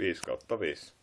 5 kautta 5.